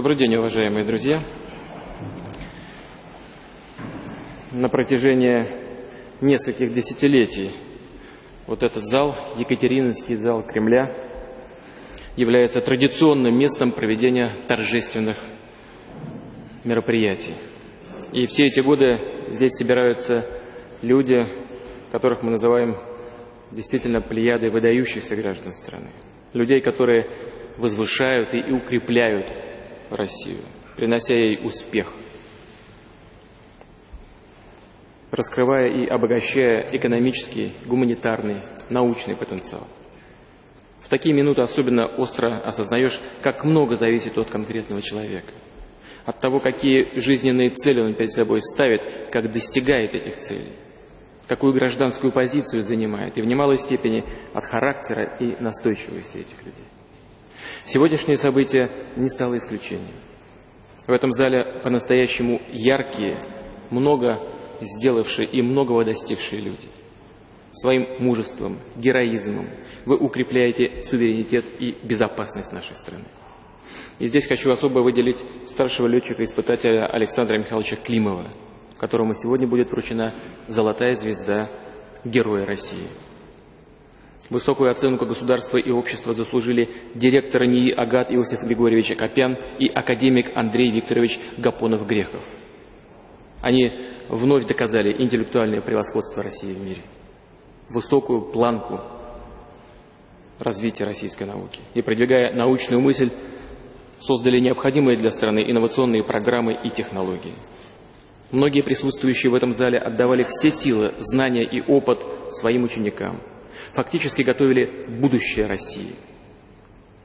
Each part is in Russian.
Добрый день, уважаемые друзья. На протяжении нескольких десятилетий вот этот зал, Екатерининский зал Кремля, является традиционным местом проведения торжественных мероприятий. И все эти годы здесь собираются люди, которых мы называем действительно плеядой выдающихся граждан страны. Людей, которые возвышают и укрепляют Россию, принося ей успех, раскрывая и обогащая экономический, гуманитарный, научный потенциал. В такие минуты особенно остро осознаешь, как много зависит от конкретного человека, от того, какие жизненные цели он перед собой ставит, как достигает этих целей, какую гражданскую позицию занимает, и в немалой степени от характера и настойчивости этих людей. Сегодняшнее событие не стало исключением. В этом зале по-настоящему яркие, много сделавшие и многого достигшие люди. Своим мужеством, героизмом вы укрепляете суверенитет и безопасность нашей страны. И здесь хочу особо выделить старшего летчика-испытателя Александра Михайловича Климова, которому сегодня будет вручена золотая звезда Героя России. Высокую оценку государства и общества заслужили директор НИИ Агат Иосиф Григорьевич Акопян и академик Андрей Викторович Гапонов-Грехов. Они вновь доказали интеллектуальное превосходство России в мире, высокую планку развития российской науки. И продвигая научную мысль, создали необходимые для страны инновационные программы и технологии. Многие присутствующие в этом зале отдавали все силы, знания и опыт своим ученикам – фактически готовили будущее России.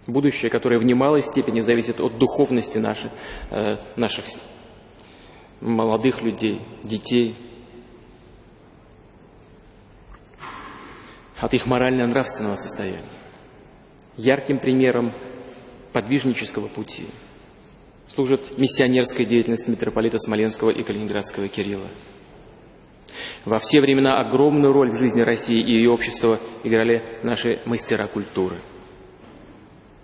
Будущее, которое в немалой степени зависит от духовности наших, э, наших молодых людей, детей, от их морально-нравственного состояния. Ярким примером подвижнического пути служит миссионерская деятельность митрополита Смоленского и Калининградского Кирилла. Во все времена огромную роль в жизни России и ее общества играли наши мастера культуры.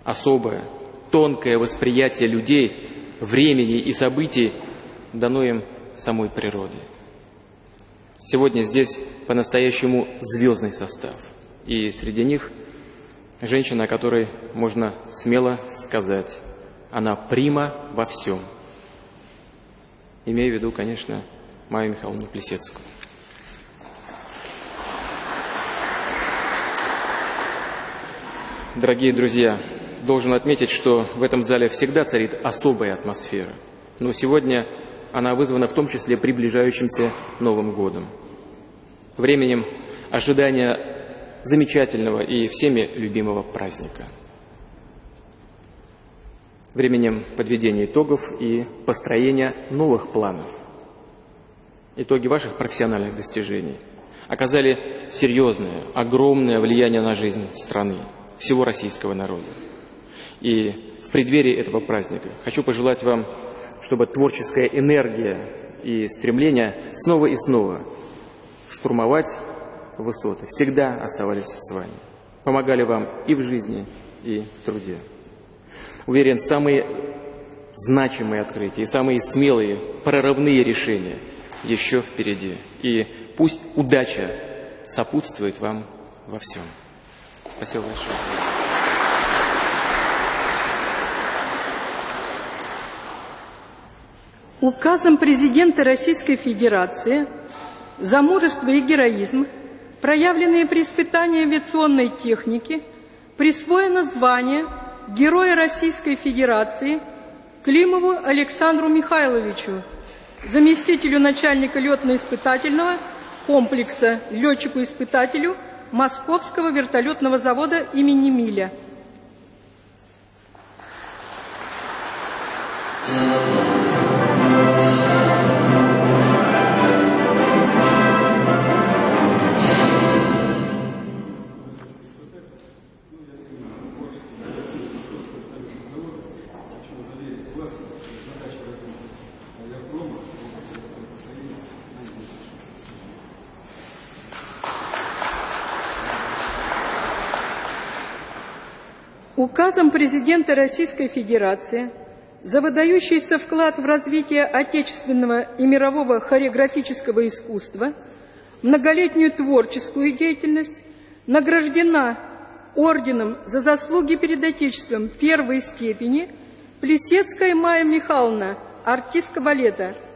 Особое, тонкое восприятие людей, времени и событий дано им самой природой. Сегодня здесь по-настоящему звездный состав. И среди них женщина, о которой можно смело сказать, она прима во всем. Имею в виду, конечно, Майю Михайловну Плесецкую. Дорогие друзья, должен отметить, что в этом зале всегда царит особая атмосфера. Но сегодня она вызвана в том числе приближающимся Новым годом. Временем ожидания замечательного и всеми любимого праздника. Временем подведения итогов и построения новых планов. Итоги ваших профессиональных достижений оказали серьезное, огромное влияние на жизнь страны всего российского народа. И в преддверии этого праздника хочу пожелать вам, чтобы творческая энергия и стремление снова и снова штурмовать высоты всегда оставались с вами, помогали вам и в жизни, и в труде. Уверен, самые значимые открытия и самые смелые прорывные решения еще впереди. И пусть удача сопутствует вам во всем. Спасибо большое. Указом президента Российской Федерации за мужество и героизм, проявленные при испытании авиационной техники, присвоено звание Героя Российской Федерации Климову Александру Михайловичу, заместителю начальника летно-испытательного комплекса, летчику-испытателю – Московского вертолетного завода имени Миля. Указом президента Российской Федерации за выдающийся вклад в развитие отечественного и мирового хореографического искусства, многолетнюю творческую деятельность, награждена орденом за заслуги перед Отечеством первой степени Плесецкая Майя Михайловна, артистка балета –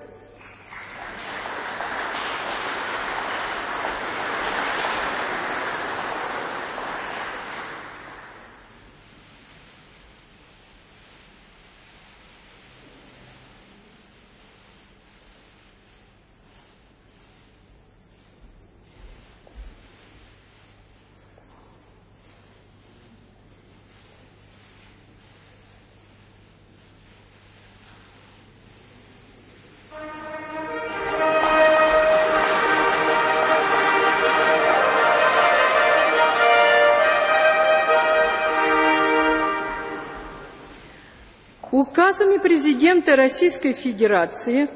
Указами президента Российской Федерации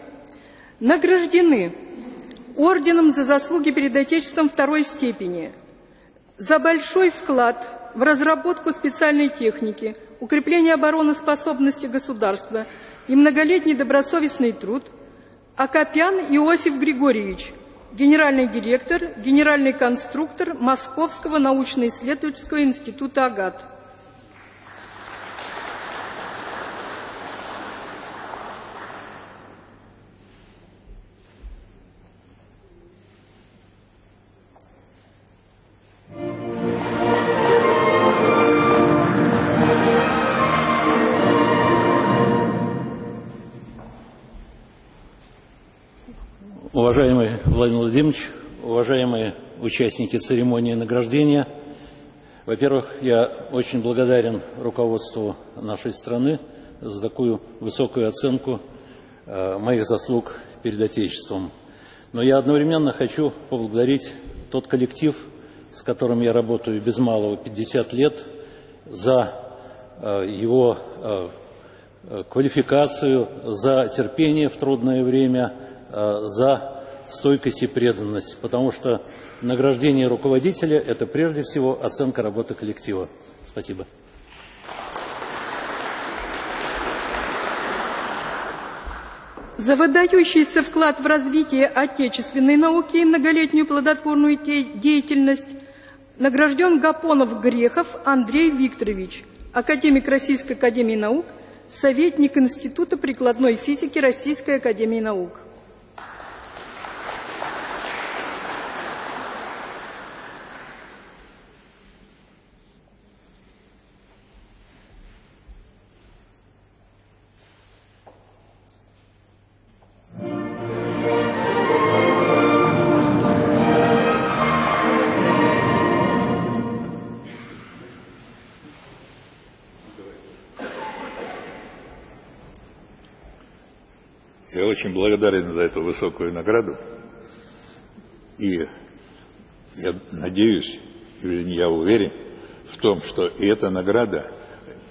награждены орденом за заслуги перед Отечеством второй степени, за большой вклад в разработку специальной техники, укрепление обороноспособности государства и многолетний добросовестный труд Акопян Иосиф Григорьевич, генеральный директор, генеральный конструктор Московского научно-исследовательского института АГАТ. Уважаемый Владимир Владимирович, уважаемые участники церемонии награждения, во-первых, я очень благодарен руководству нашей страны за такую высокую оценку э, моих заслуг перед Отечеством. Но я одновременно хочу поблагодарить тот коллектив, с которым я работаю без малого 50 лет, за э, его э, квалификацию, за терпение в трудное время, за стойкость и преданность, потому что награждение руководителя – это прежде всего оценка работы коллектива. Спасибо. За выдающийся вклад в развитие отечественной науки и многолетнюю плодотворную деятельность награжден Гапонов Грехов Андрей Викторович, академик Российской Академии Наук, советник Института прикладной физики Российской Академии Наук. Очень благодарен за эту высокую награду. И я надеюсь, или я уверен в том, что и эта награда,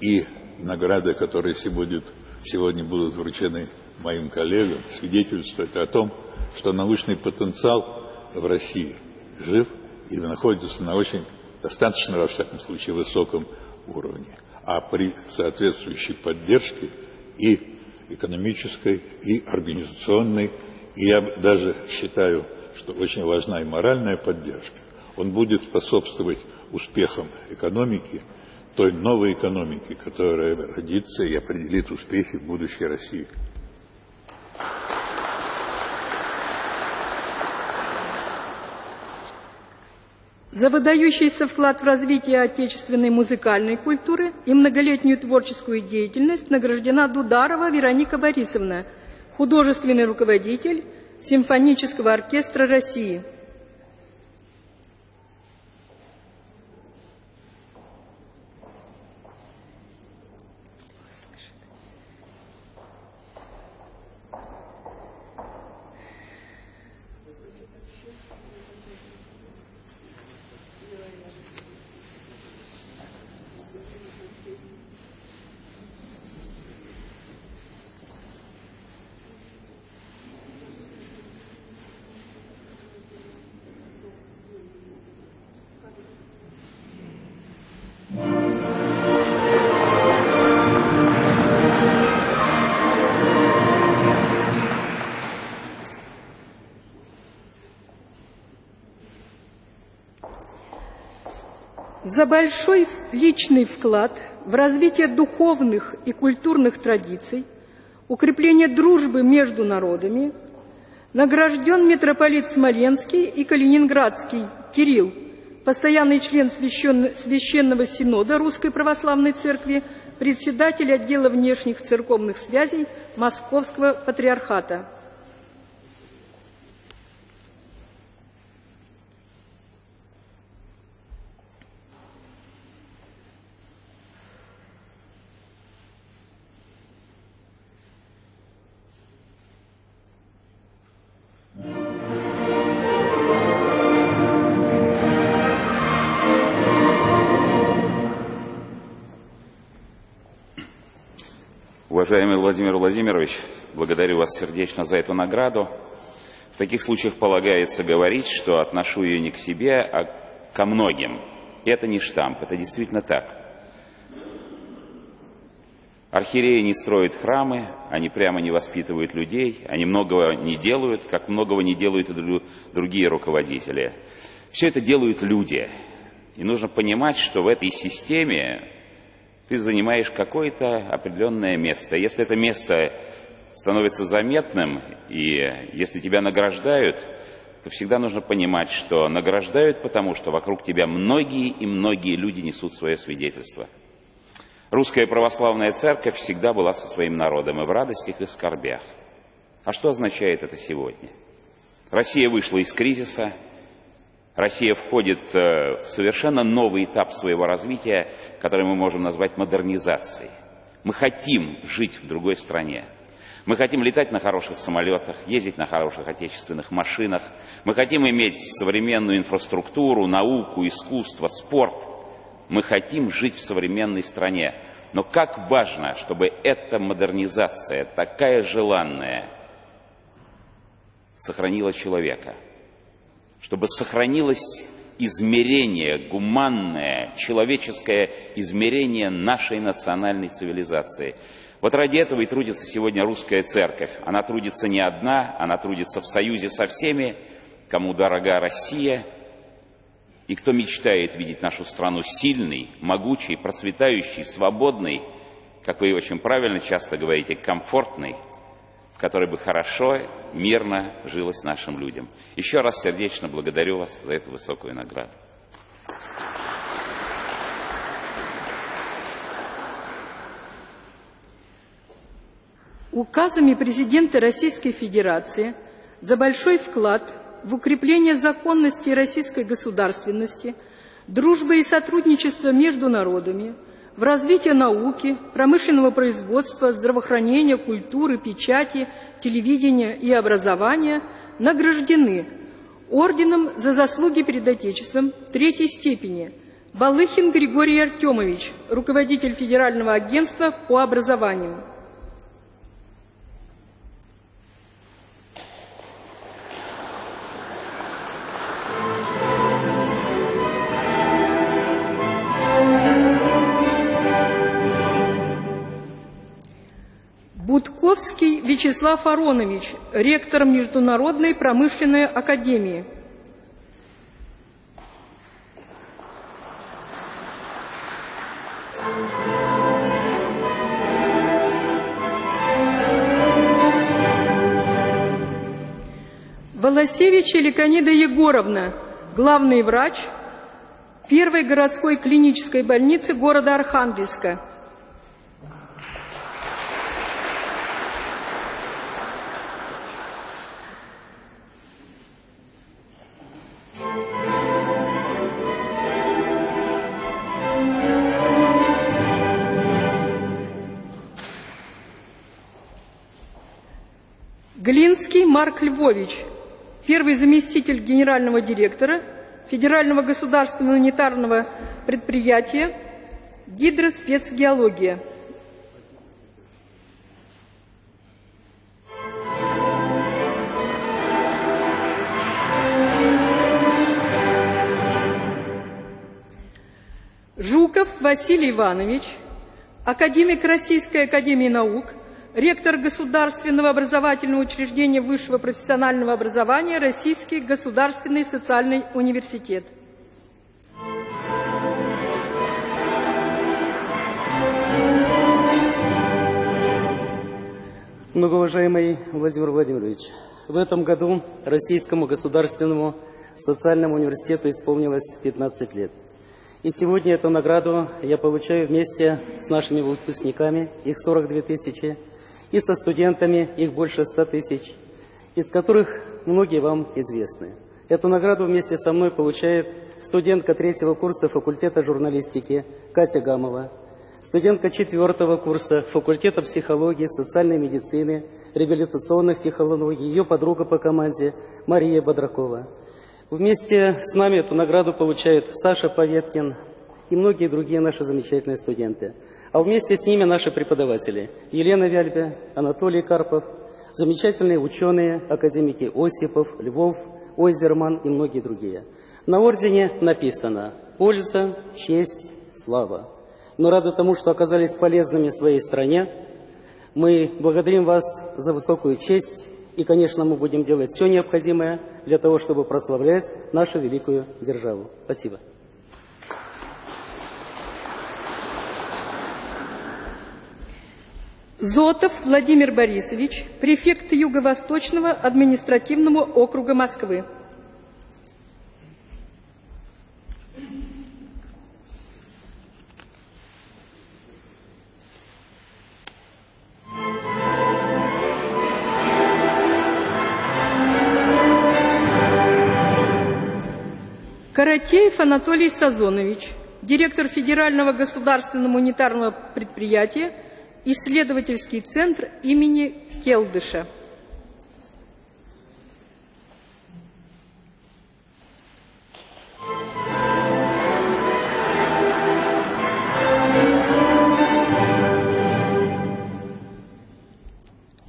и награды, которые сегодня, сегодня будут вручены моим коллегам, свидетельствуют о том, что научный потенциал в России жив и находится на очень достаточно, во всяком случае, высоком уровне. А при соответствующей поддержке и экономической и организационной, и я даже считаю, что очень важна и моральная поддержка. Он будет способствовать успехам экономики, той новой экономики, которая родится и определит успехи будущей России. За выдающийся вклад в развитие отечественной музыкальной культуры и многолетнюю творческую деятельность награждена Дударова Вероника Борисовна, художественный руководитель Симфонического оркестра России – за большой личный вклад в развитие духовных и культурных традиций, укрепление дружбы между народами, награжден митрополит Смоленский и Калининградский Кирилл, постоянный член Священного Синода Русской Православной Церкви, председатель отдела внешних церковных связей Московского Патриархата. Уважаемый Владимир Владимирович, благодарю вас сердечно за эту награду. В таких случаях полагается говорить, что отношу ее не к себе, а ко многим. Это не штамп, это действительно так. Архиереи не строят храмы, они прямо не воспитывают людей, они многого не делают, как многого не делают и другие руководители. Все это делают люди. И нужно понимать, что в этой системе ты занимаешь какое-то определенное место. Если это место становится заметным, и если тебя награждают, то всегда нужно понимать, что награждают потому, что вокруг тебя многие и многие люди несут свое свидетельство. Русская православная церковь всегда была со своим народом и в радостях, и в скорбях. А что означает это сегодня? Россия вышла из кризиса, Россия входит э, в совершенно новый этап своего развития, который мы можем назвать модернизацией. Мы хотим жить в другой стране. Мы хотим летать на хороших самолетах, ездить на хороших отечественных машинах. Мы хотим иметь современную инфраструктуру, науку, искусство, спорт. Мы хотим жить в современной стране. Но как важно, чтобы эта модернизация, такая желанная, сохранила человека – чтобы сохранилось измерение, гуманное, человеческое измерение нашей национальной цивилизации. Вот ради этого и трудится сегодня русская церковь. Она трудится не одна, она трудится в союзе со всеми, кому дорога Россия, и кто мечтает видеть нашу страну сильной, могучей, процветающей, свободной, как вы очень правильно часто говорите, комфортной – которой бы хорошо, мирно жилось нашим людям. Еще раз сердечно благодарю вас за эту высокую награду. Указами президента Российской Федерации за большой вклад в укрепление законности российской государственности, дружбы и сотрудничества между народами – в развитие науки, промышленного производства, здравоохранения, культуры, печати, телевидения и образования награждены орденом за заслуги перед Отечеством третьей степени Балыхин Григорий Артемович, руководитель Федерального агентства по образованию. Будковский Вячеслав Аронович, ректор Международной промышленной академии. Волосевич Ликонида Егоровна, главный врач первой городской клинической больницы города Архангельска. Глинский Марк Львович, первый заместитель генерального директора Федерального государственного унитарного предприятия «Гидроспецгеология». Жуков Василий Иванович, академик Российской академии наук, ректор государственного образовательного учреждения высшего профессионального образования Российский государственный социальный университет. Многоуважаемый Владимир Владимирович, в этом году Российскому государственному социальному университету исполнилось 15 лет. И сегодня эту награду я получаю вместе с нашими выпускниками, их 42 тысячи, и со студентами, их больше 100 тысяч, из которых многие вам известны. Эту награду вместе со мной получает студентка третьего курса факультета журналистики Катя Гамова, студентка четвертого курса факультета психологии, социальной медицины, реабилитационных технологий, ее подруга по команде Мария Бодракова. Вместе с нами эту награду получает Саша Поветкин и многие другие наши замечательные студенты. А вместе с ними наши преподаватели Елена Вяльбе, Анатолий Карпов, замечательные ученые, академики Осипов, Львов, Ойзерман и многие другие. На ордене написано «Польза, честь, слава» но рады тому, что оказались полезными своей стране. Мы благодарим вас за высокую честь, и, конечно, мы будем делать все необходимое для того, чтобы прославлять нашу великую державу. Спасибо. Зотов Владимир Борисович, префект Юго-Восточного административного округа Москвы. Каратеев Анатолий Сазонович, директор Федерального государственного унитарного предприятия «Исследовательский центр имени Келдыша».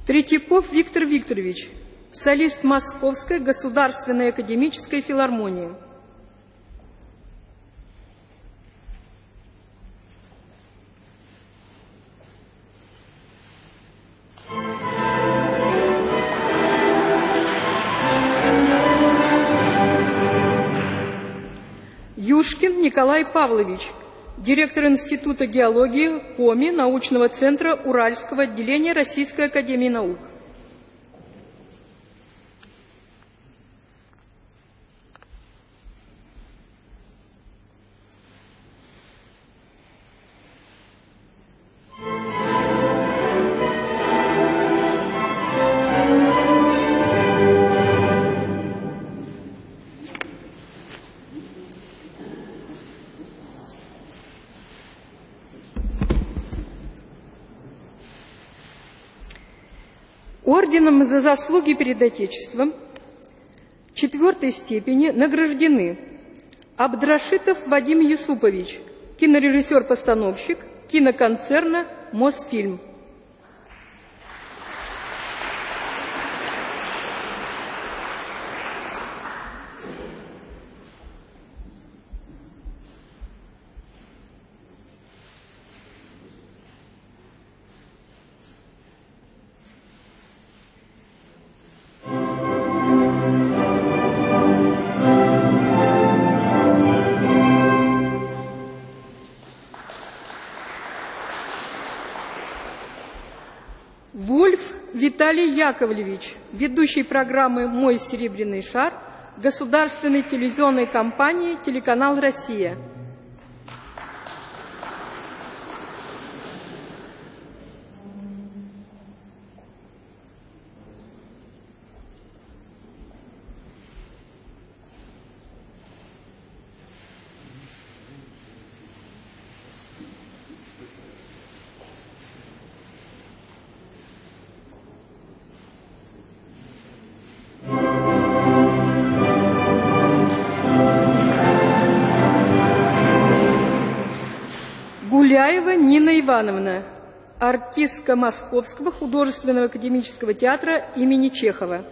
Третьяков Виктор Викторович, солист Московской государственной академической филармонии. Николай Павлович, директор Института геологии КОМИ научного центра Уральского отделения Российской академии наук. Орденом за заслуги перед Отечеством четвертой степени награждены Абдрашитов Вадим Юсупович, кинорежиссер-постановщик киноконцерна «Мосфильм». Виталий Яковлевич, ведущий программы «Мой серебряный шар» государственной телевизионной компании «Телеканал Россия». Ивановна, артистка Московского художественного академического театра имени Чехова.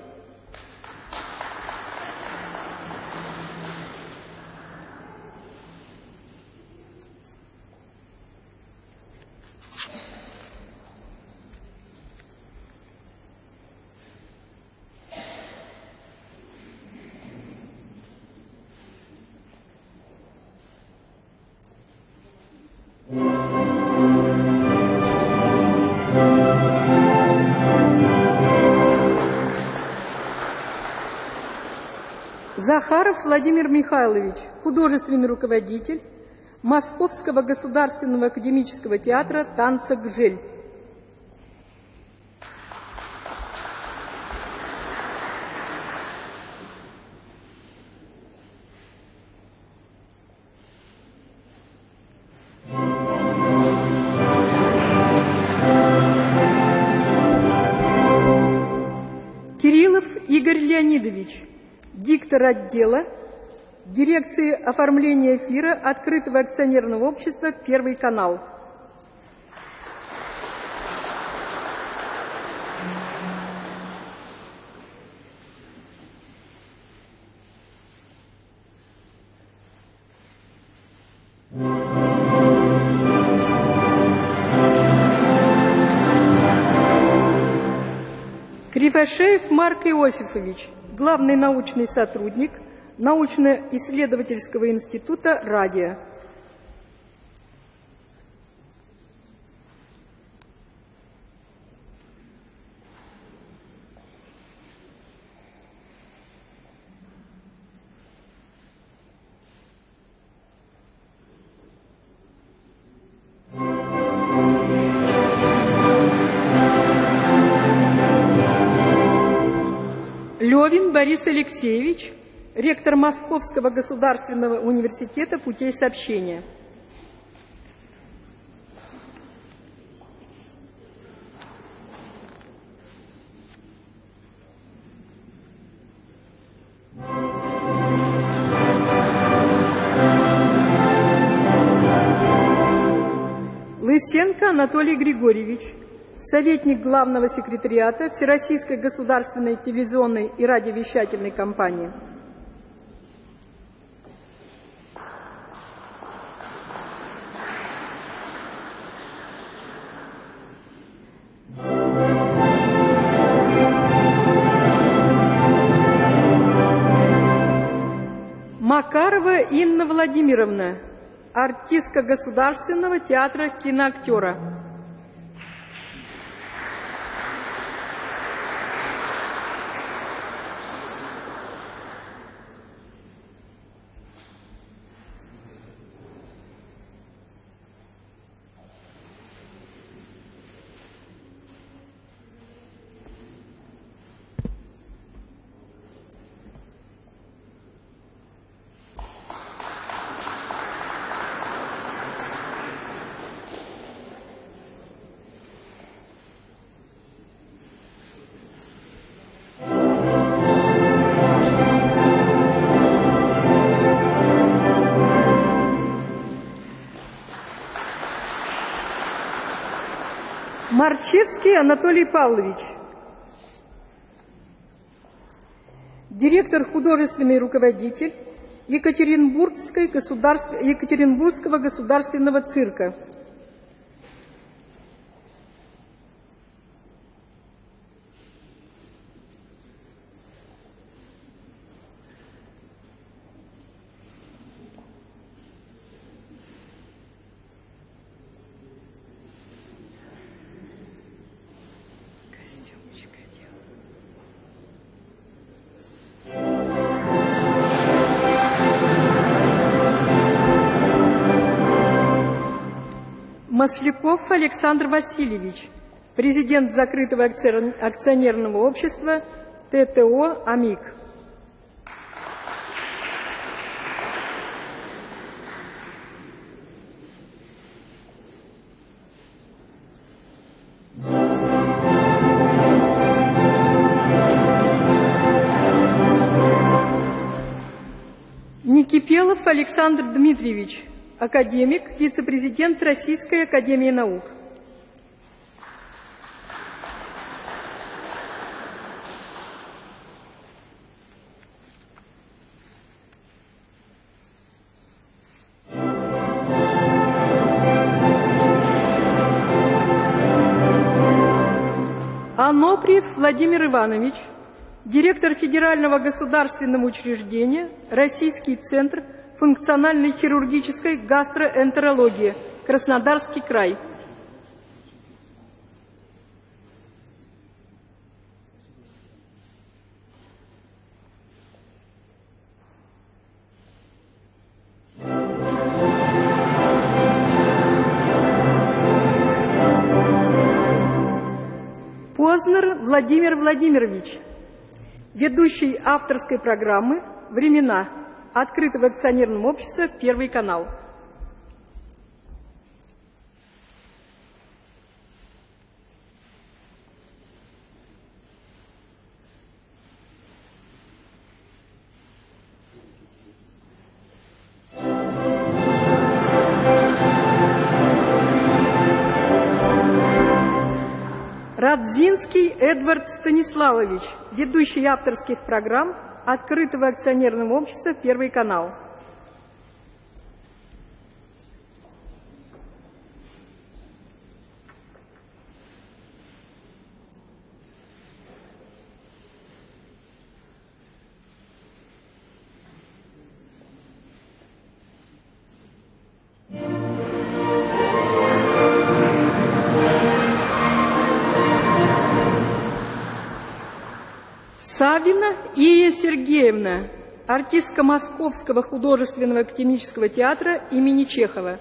Владимир Михайлович, художественный руководитель Московского государственного академического театра танца «Гжель». Диктор отдела дирекции оформления эфира открытого акционерного общества «Первый канал». Кривошеев Марк Иосифович, главный научный сотрудник научно-исследовательского института «Радио». Борис Алексеевич, ректор Московского государственного университета путей сообщения. Лысенко Анатолий Григорьевич, советник главного секретариата Всероссийской государственной телевизионной и радиовещательной компании. Макарова Инна Владимировна, артистка Государственного театра киноактера. Марчевский Анатолий Павлович, директор художественный руководитель Екатеринбургской государств... Екатеринбургского государственного цирка. Масляков Александр Васильевич, президент закрытого акционерного общества ТТО «Амик». Никипелов Александр Дмитриевич, академик, вице-президент Российской академии наук. Аноприев Владимир Иванович, директор Федерального государственного учреждения Российский центр функциональной хирургической гастроэнтерологии, Краснодарский край. Познер Владимир Владимирович, ведущий авторской программы «Времена» открытого акционерного общества «Первый канал». Радзинский Эдвард Станиславович, ведущий авторских программ открытого акционерного общества «Первый канал». Савина Ия Сергеевна, артистка Московского художественного академического театра имени Чехова.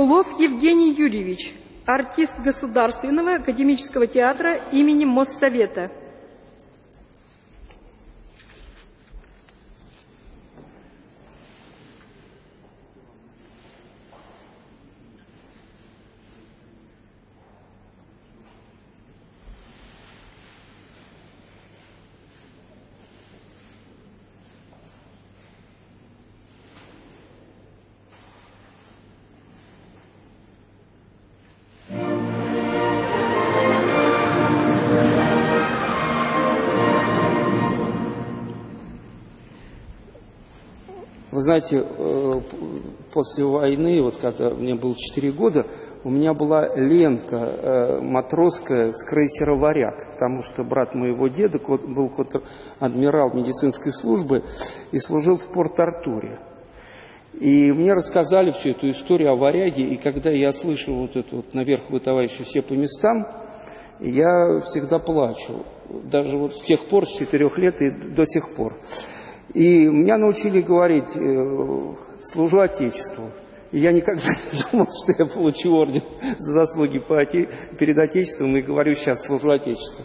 Стеблов Евгений Юрьевич, артист Государственного академического театра имени Моссовета. Вы знаете, э, после войны, вот когда мне было 4 года, у меня была лента э, матросская с крейсера «Варяг», потому что брат моего деда был адмирал медицинской службы и служил в Порт-Артуре. И мне рассказали всю эту историю о «Варяге», и когда я слышу вот это вот «наверх вы, товарищи, все по местам», я всегда плачу. Даже вот с тех пор, с четырех лет и до сих пор. И меня научили говорить э, «служу Отечеству». И я никогда не думал, что я получу орден за заслуги по оте... перед Отечеством, и говорю сейчас «служу Отечеству».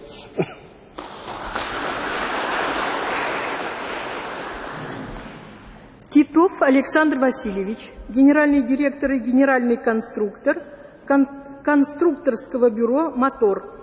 Титов Александр Васильевич, генеральный директор и генеральный конструктор кон конструкторского бюро «Мотор».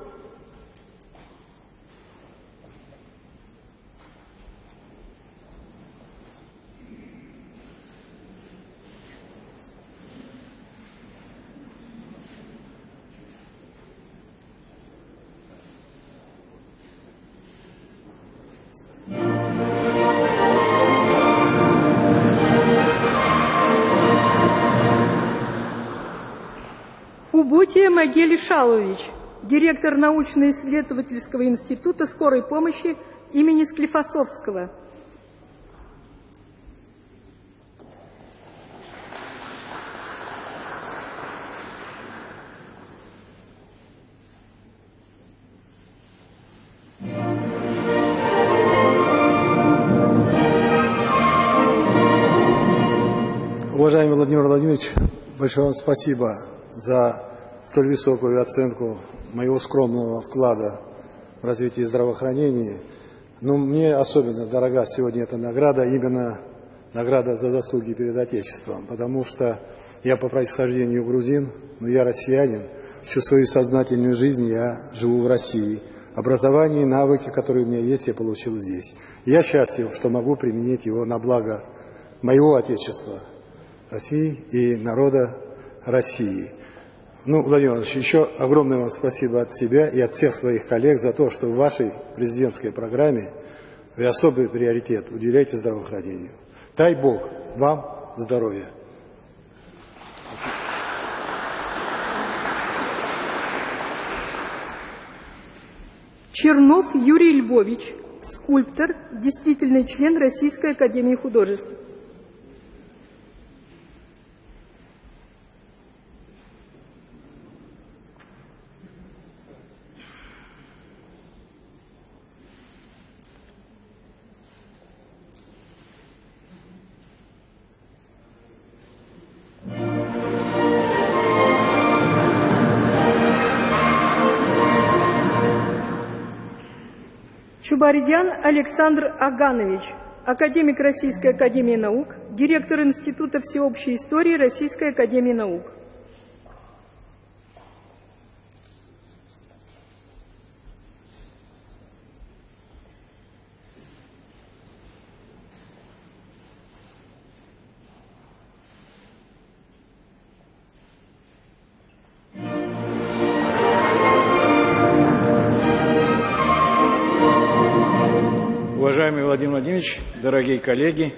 Убутия Магели Шалович, директор научно-исследовательского института скорой помощи имени Склифосовского. Уважаемый Владимир Владимирович, большое вам спасибо за столь высокую оценку моего скромного вклада в развитие здравоохранения. Но мне особенно дорога сегодня эта награда, именно награда за заслуги перед Отечеством, потому что я по происхождению грузин, но я россиянин. Всю свою сознательную жизнь я живу в России. Образование и навыки, которые у меня есть, я получил здесь. Я счастлив, что могу применить его на благо моего Отечества, России и народа России. Ну, Владимир Иванович, еще огромное вам спасибо от себя и от всех своих коллег за то, что в вашей президентской программе вы особый приоритет уделяете здравоохранению. Дай Бог вам здоровья. Чернов Юрий Львович, скульптор, действительный член Российской Академии Художеств. Чубардян Александр Аганович, академик Российской Академии Наук, директор Института всеобщей истории Российской Академии Наук. Уважаемый Владимир Владимирович, дорогие коллеги,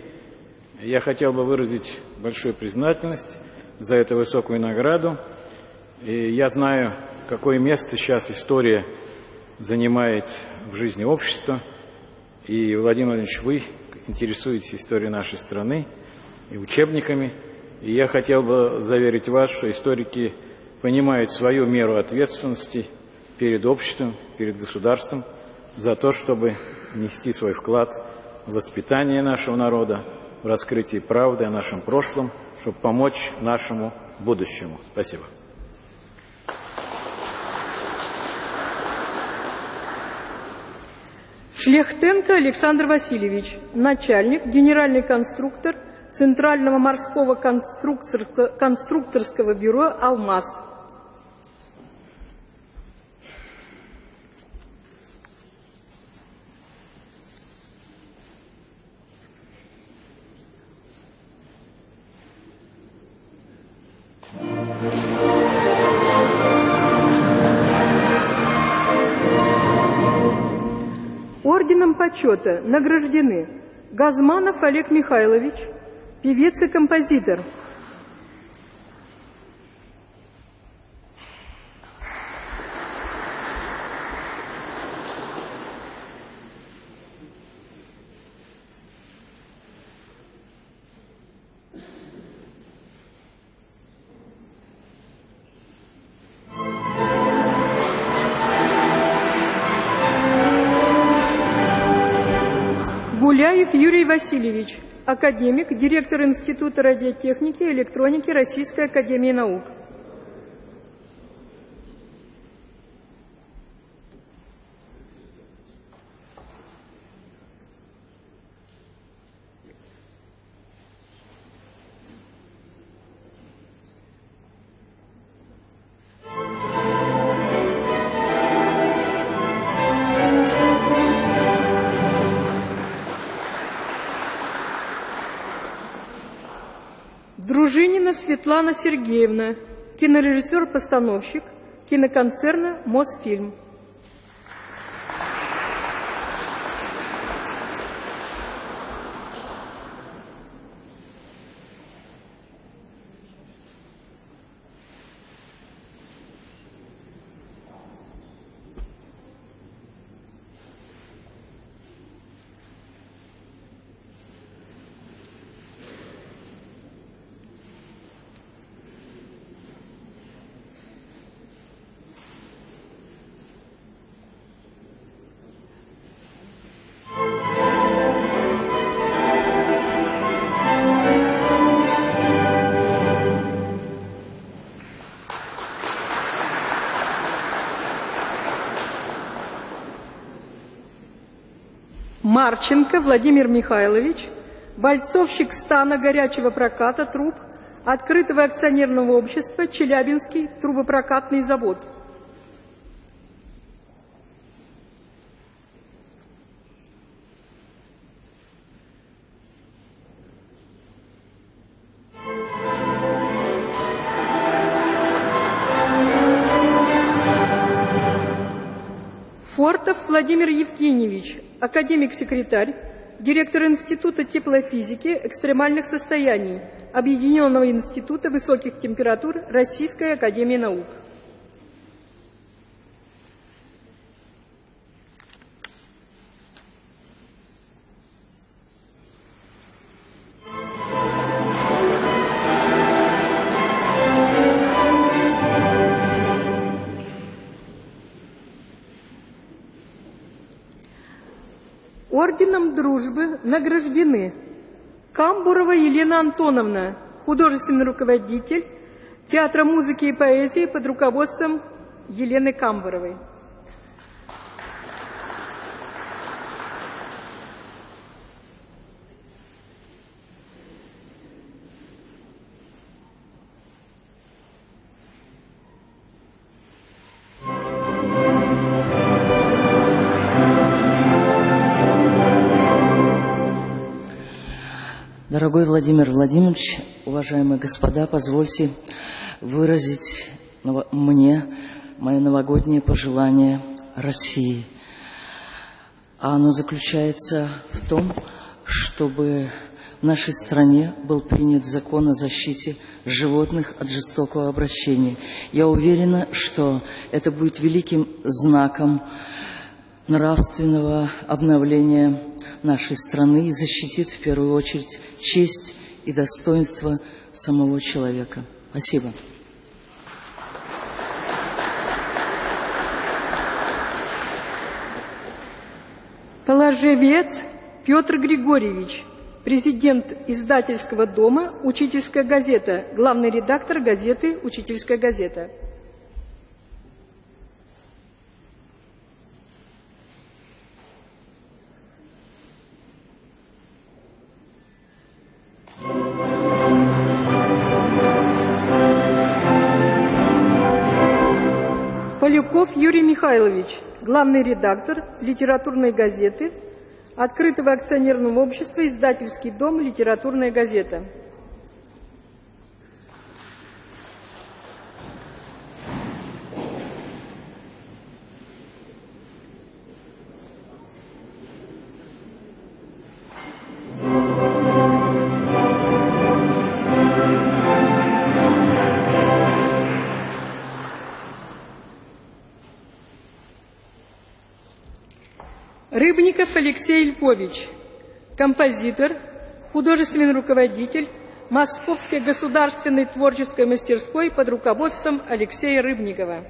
я хотел бы выразить большую признательность за эту высокую награду. И я знаю, какое место сейчас история занимает в жизни общества. И, Владимир Владимирович, вы интересуетесь историей нашей страны и учебниками. И я хотел бы заверить вас, что историки понимают свою меру ответственности перед обществом, перед государством за то, чтобы нести свой вклад в воспитание нашего народа, в раскрытие правды о нашем прошлом, чтобы помочь нашему будущему. Спасибо. Шлехтенко Александр Васильевич, начальник, генеральный конструктор Центрального морского конструкторского бюро «Алмаз». Почета награждены Газманов Олег Михайлович, певец и композитор. Юрий Васильевич, академик, директор Института радиотехники и электроники Российской Академии Наук. Светлана Сергеевна, кинорежиссер-постановщик киноконцерна «Мосфильм». Марченко Владимир Михайлович, бойцовщик стана горячего проката труб Открытого акционерного общества «Челябинский трубопрокатный завод». Фортов Владимир Евгеньевич, академик-секретарь, директор Института теплофизики экстремальных состояний Объединенного института высоких температур Российской академии наук. Орденом Дружбы награждены Камбурова Елена Антоновна, художественный руководитель Театра музыки и поэзии под руководством Елены Камбуровой. Дорогой Владимир Владимирович, уважаемые господа, позвольте выразить мне мое новогоднее пожелание России. А оно заключается в том, чтобы в нашей стране был принят закон о защите животных от жестокого обращения. Я уверена, что это будет великим знаком нравственного обновления нашей страны и защитит в первую очередь честь и достоинство самого человека. Спасибо. Положевец Петр Григорьевич, президент издательского дома «Учительская газета», главный редактор газеты «Учительская газета». Поляков Юрий Михайлович, главный редактор литературной газеты, открытого акционерного общества «Издательский дом. Литературная газета». Рыбников Алексей Львович, композитор, художественный руководитель Московской государственной творческой мастерской под руководством Алексея Рыбникова.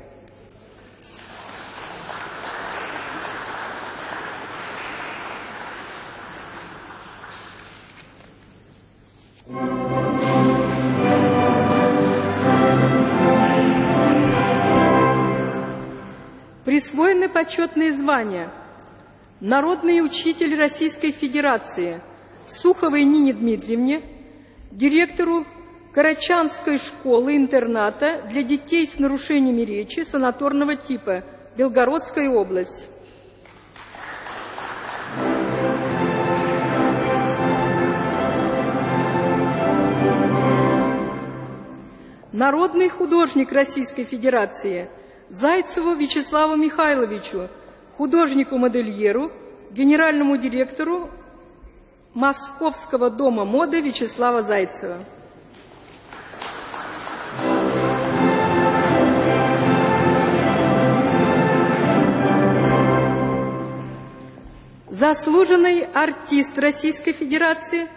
Присвоены почетные звания – народный учитель Российской Федерации Суховой Нине Дмитриевне, директору Карачанской школы-интерната для детей с нарушениями речи санаторного типа Белгородская область. Народный художник Российской Федерации Зайцеву Вячеславу Михайловичу – художнику-модельеру, генеральному директору Московского дома моды Вячеслава Зайцева. Заслуженный артист Российской Федерации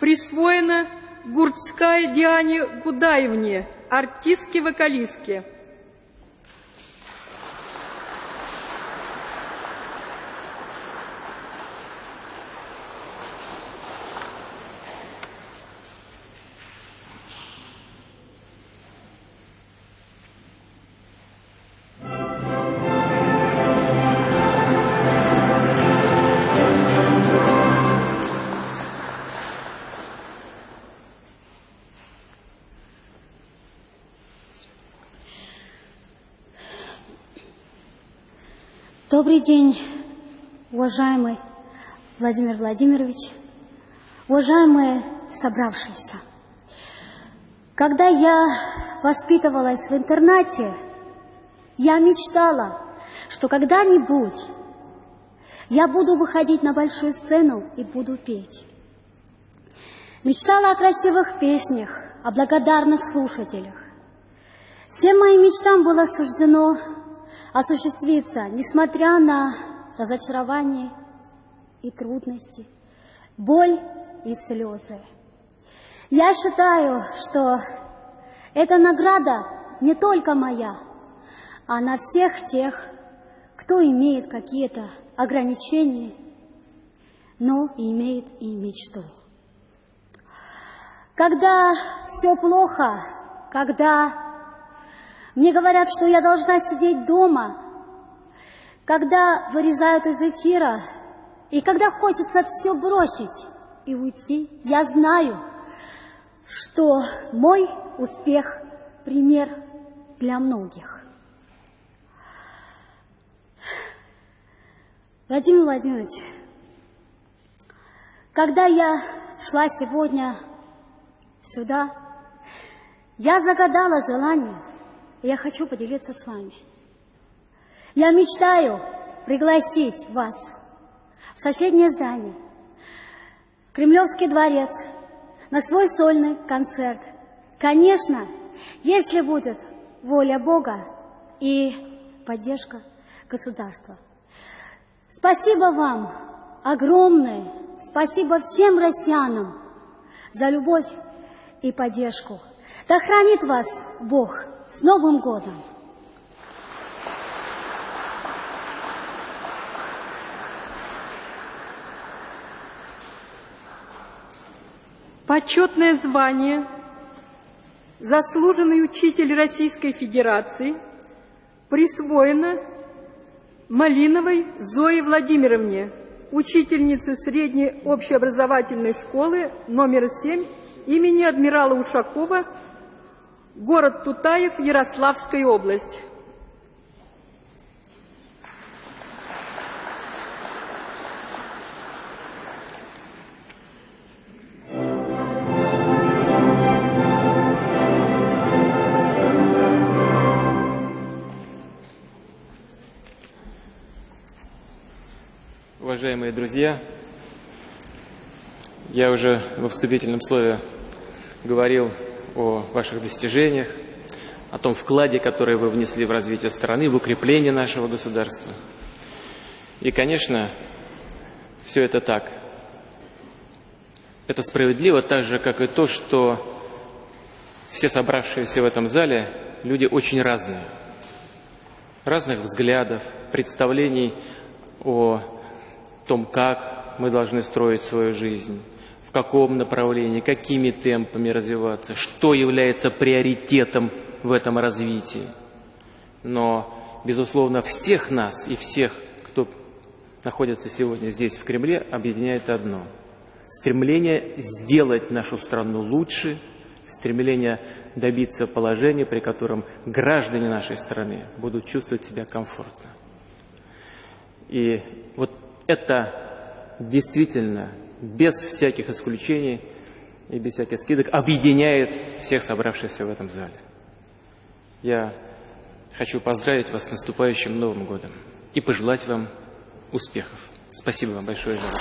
присвоена Гурцкая Диане Гудаевне, артистке-вокалистке. Добрый день, уважаемый Владимир Владимирович, уважаемые собравшиеся. Когда я воспитывалась в интернате, я мечтала, что когда-нибудь я буду выходить на большую сцену и буду петь. Мечтала о красивых песнях, о благодарных слушателях. Всем моим мечтам было суждено осуществиться, несмотря на разочарование и трудности, боль и слезы. Я считаю, что эта награда не только моя, а на всех тех, кто имеет какие-то ограничения, но имеет и мечту. Когда все плохо, когда мне говорят, что я должна сидеть дома, когда вырезают из эфира, и когда хочется все бросить и уйти, я знаю, что мой успех – пример для многих. Владимир Владимирович, когда я шла сегодня сюда, я загадала желание, я хочу поделиться с вами. Я мечтаю пригласить вас в соседнее здание, Кремлевский дворец, на свой сольный концерт. Конечно, если будет воля Бога и поддержка государства. Спасибо вам огромное, спасибо всем россиянам за любовь и поддержку. Да хранит вас Бог с Новым годом! Почетное звание «Заслуженный учитель Российской Федерации» присвоено Малиновой Зое Владимировне, учительнице средней общеобразовательной школы номер 7 имени адмирала Ушакова, город Тутаев, Ярославская область. Уважаемые друзья, я уже во вступительном слове говорил о ваших достижениях, о том вкладе, который вы внесли в развитие страны, в укрепление нашего государства. И, конечно, все это так. Это справедливо так же, как и то, что все собравшиеся в этом зале люди очень разные. Разных взглядов, представлений о том, как мы должны строить свою жизнь, каком направлении, какими темпами развиваться, что является приоритетом в этом развитии. Но, безусловно, всех нас и всех, кто находится сегодня здесь, в Кремле, объединяет одно – стремление сделать нашу страну лучше, стремление добиться положения, при котором граждане нашей страны будут чувствовать себя комфортно. И вот это действительно без всяких исключений и без всяких скидок объединяет всех собравшихся в этом зале. Я хочу поздравить вас с наступающим Новым годом и пожелать вам успехов. Спасибо вам большое за это.